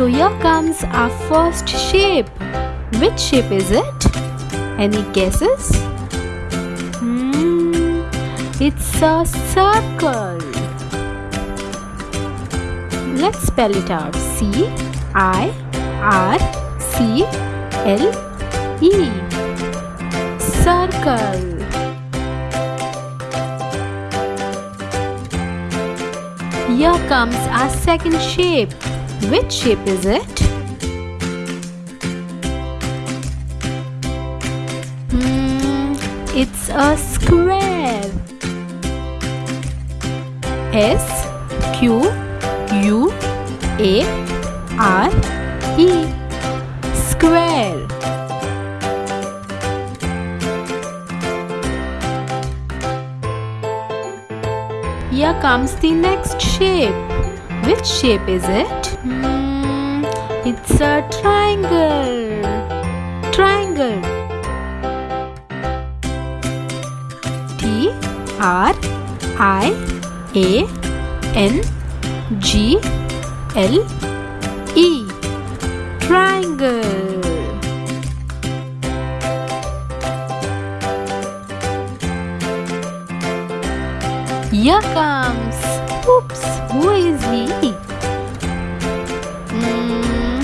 So here comes our first shape. Which shape is it? Any guesses? Hmm, it's a circle. Let's spell it out. C I R C L E. Circle. Here comes our second shape. Which shape is it? Hmm, it's a square. S Q U A R E Square. Here comes the next shape. Which shape is it? Hmm, it's a triangle. Triangle. T R I A N G L E. Triangle. Oops, who is he? Hmm,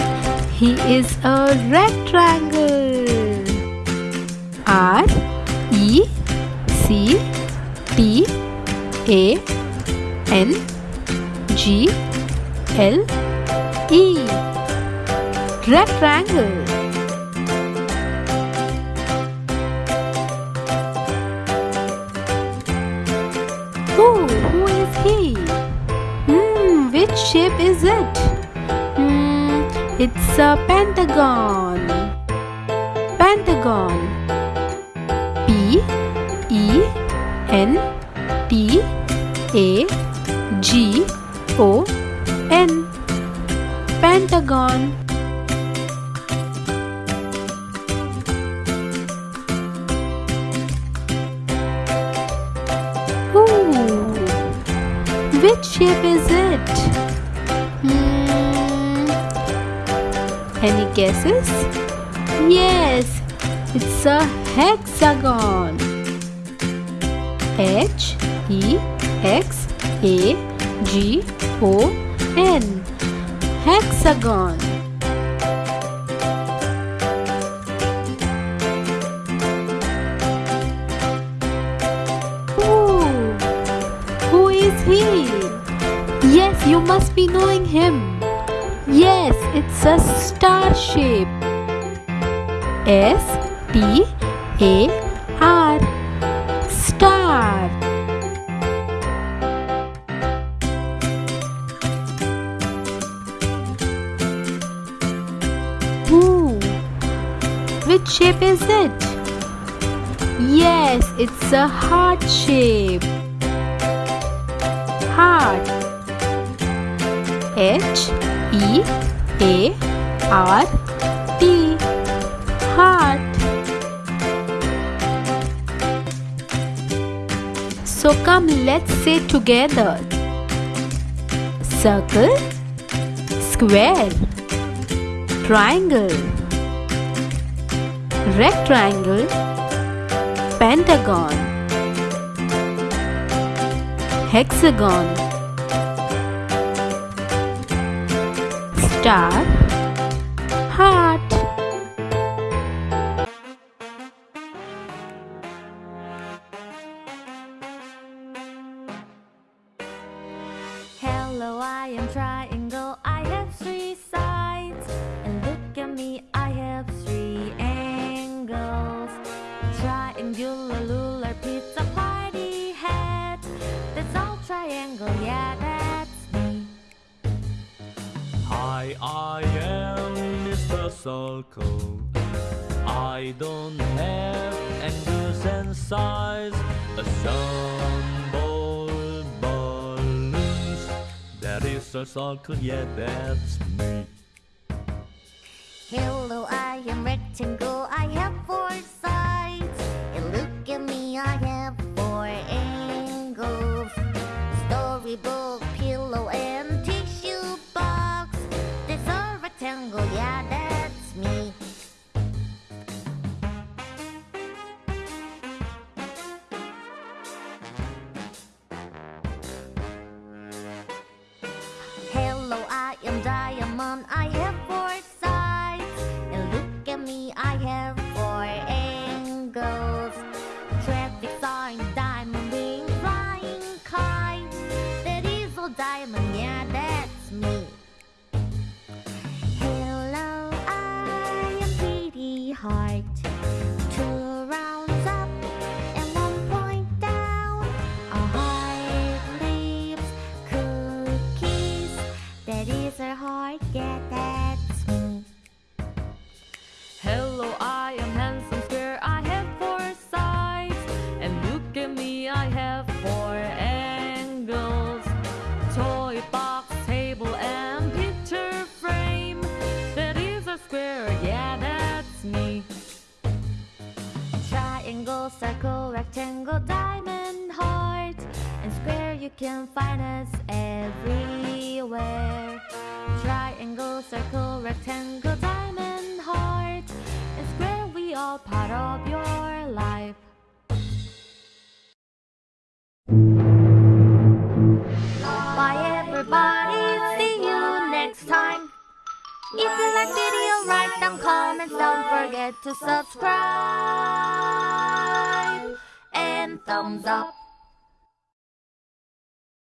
he is a rectangle. R E C T A N G L E. Rectangle. Oh, who is he? Which shape is it? Hmm, it's a pentagon. Pentagon. P E N T A G O N. Pentagon. Ooh, which shape is it? Any guesses? Yes, it's a hexagon. H E X A G O N. Hexagon. Ooh, who is he? Yes, you must be knowing him. Yes, it's a star shape. S T A R. Star. Ooh, which shape is it? Yes, it's a heart shape. Heart. H E A R T. Heart. So come, let's say together. Circle, square, triangle, rectangle, pentagon, hexagon, star, heart. Hello, I am triangle. I have three sides. And look at me, I have three angles. Triangular, ruler, pizza party hat. That's all triangle, I am Mr. Circle. I don't have angles and size. Assemble balloons. That is a circle, yeah, that's me. Hello, I am rectangle. Pretty Triangle, circle, rectangle, diamond, heart, and square. We all part of your life. Bye, everybody. See you next time. If you like video, write down comments. Don't forget to subscribe and thumbs up.